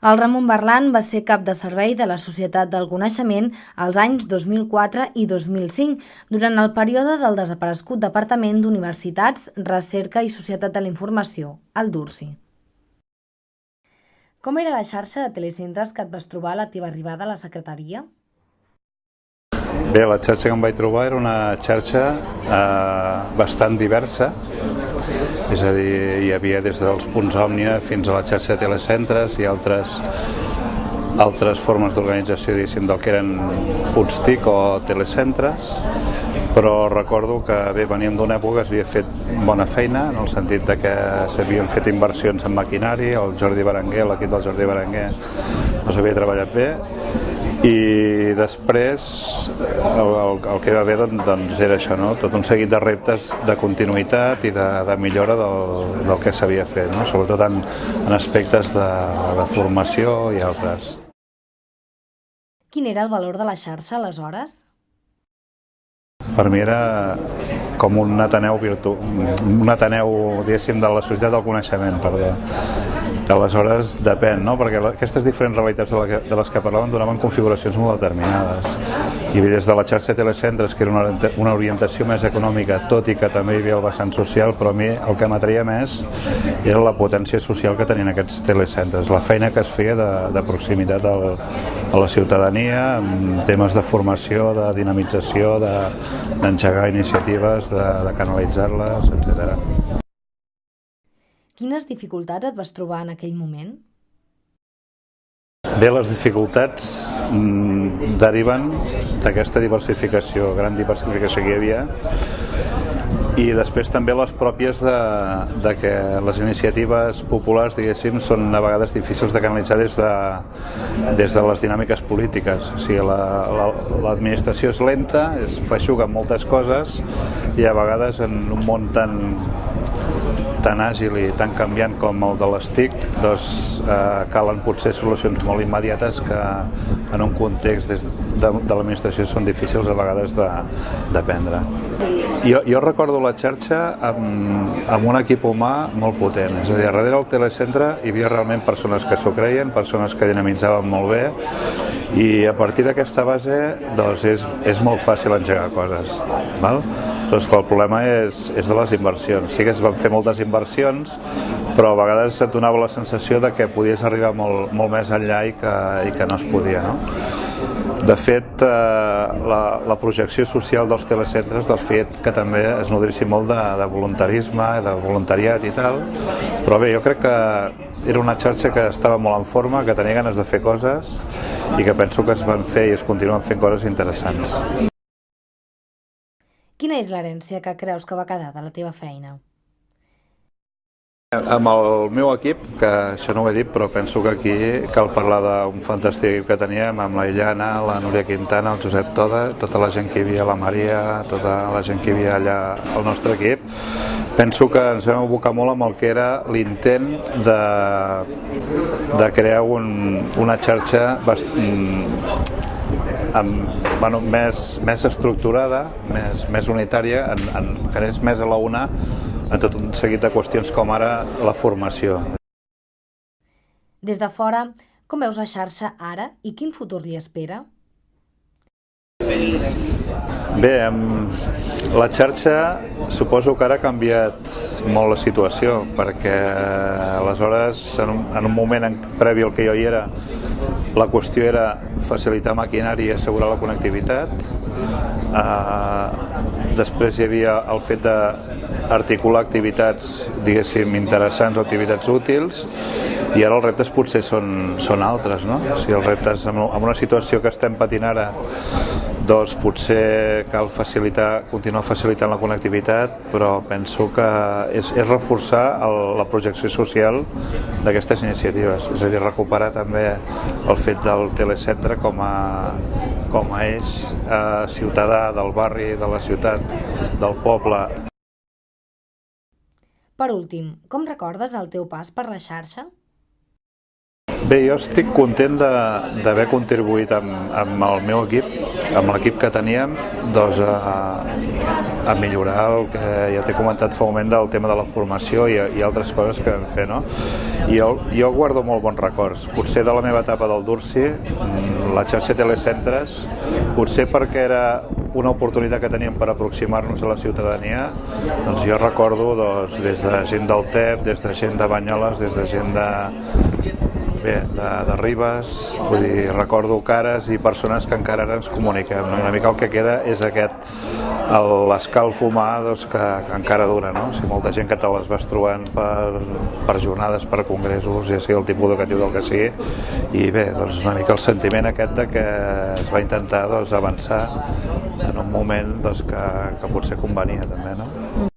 El Ramon Barlan va ser cap de servei de la Societat del Coneixement als anys 2004 i 2005, durant el període del desaparegut Departament d'Universitats, Recerca i Societat de la Informació, el DURSI. Com era la xarxa de telecentres que et vas trobar a la teva arribada a la secretaria? Bé, la xarxa que em vaig trobar era una xarxa eh, bastant diversa, és a dir, hi havia des dels punts òmnia fins a la xarxa de telecentres i altres altres formes d'organització, diguéssim, del que eren punts TIC o telecentres, però recordo que bé, veníem d'una època que s'havia fet bona feina, en el sentit de que s'havien fet inversions en maquinari, el Jordi Berenguer, l'equip del Jordi Berenguer, no s'havia treballat bé, i després el, el, el que va haver doncs, doncs era això, no? tot un seguit de reptes de continuïtat i de, de millora del, del que s'havia fet, no? sobretot en, en aspectes de, de formació i altres. Quin era el valor de la xarxa aleshores? Per mi era com un Ateneu virtu... un Ateneu, diguéssim, de la societat del coneixement, perdó Aleshores, depèn, no? perquè aquestes diferents realitats de, la de les que parlàvem donaven configuracions molt determinades. I des de la xarxa de telecentres, que era una, una orientació més econòmica, tot i que també hi havia el vessant social, però a mi el que m'atreia més era la potència social que tenien aquests telecentres, la feina que es feia de, de proximitat al, a la ciutadania, amb temes de formació, de dinamització, d'engegar de, iniciatives, de, de canalitzar-les, etc. Quines dificultats et vas trobar en aquell moment? Bé, les dificultats mm, deriven d'aquesta diversificació, gran diversificació que hi havia, i després també les pròpies de, de que les iniciatives populars, diguéssim, són a vegades difícils de canalitzar des de, des de les dinàmiques polítiques. O sigui, l'administració la, la, és lenta, es feixuga moltes coses i a vegades en un món tan tan àgil i tan canviant com el de les TIC, doncs eh, calen potser solucions molt immediates que en un context des de, de l'administració són difícils a vegades de, de prendre. Jo, jo recordo la xarxa amb, amb un equip humà molt potent, és a dir, darrere del telecentre hi havia realment persones que s'ho creien, persones que dinamitzaven molt bé i a partir d'aquesta base doncs és, és molt fàcil engegar coses. Val? Doncs que el problema és, és de les inversions. Sí que es van fer moltes inversions, però a vegades et donava la sensació de que podies arribar molt, molt més enllà i que, i que no es podia. No? De fet, eh, la, la projecció social dels telecentres, del fet que també es nodrissin molt de, de voluntarisme, de voluntariat i tal, però bé, jo crec que era una xarxa que estava molt en forma, que tenia ganes de fer coses i que penso que es van fer i es continuen fent coses interessants. Quina és l'herència que creus que va quedar de la teva feina? Amb el meu equip, que això no ho he dit, però penso que aquí cal parlar d'un fantàstic equip que teníem, amb la Illana, la Núria Quintana, el Josep Toda, tota la gent que hi havia, la Maria, tota la gent que hi havia allà al nostre equip. Penso que ens vam abocar molt amb el que era l'intent de, de crear un, una xarxa bastant, amb, bueno, més, més estructurada, més, més unitària, en, en, que és més a la una en tot un seguit de qüestions com ara la formació. Des de fora, com veus la xarxa ara i quin futur li espera? Bé, la xarxa suposo que ara ha canviat molt la situació perquè aleshores en un, en un moment en, previ al que jo hi era la qüestió era facilitar maquinari i assegurar la connectivitat uh, després hi havia el fet d'articular activitats diguéssim interessants o activitats útils i ara els reptes potser són, són altres no? o sigui, els reptes en una situació que estem patint ara doncs potser cal facilitar, continuar facilitant la connectivitat, però penso que és, és reforçar el, la projecció social d'aquestes iniciatives, és a dir, recuperar també el fet del telecentre com a, com a eix eh, ciutadà del barri, de la ciutat, del poble. Per últim, com recordes el teu pas per la xarxa? Bé, jo estic content d'haver contribuït amb, amb el meu equip, amb l'equip que teníem, doncs a, a millorar el que ja t'he comentat fa un moment del tema de la formació i, i altres coses que vam fer, no? I jo, jo guardo molt bons records. Potser de la meva etapa del Dursi, mm, la xarxa Telecentres, potser perquè era una oportunitat que teníem per aproximar-nos a la ciutadania, doncs jo recordo doncs, des de gent del TEP, des de gent de Banyoles, des de gent de, bé, de, de Ribes, vull dir, recordo cares i persones que encara ara ens comuniquem. No? Una mica el que queda és aquest, l'escalf humà doncs, que, que encara dura, no? Sigui, molta gent que te les vas trobant per, per jornades, per congressos, ja sigui el tipus educatiu del que sigui, i bé, doncs una mica el sentiment aquest de que es va intentar doncs, avançar en un moment doncs, que, que potser convenia també, no?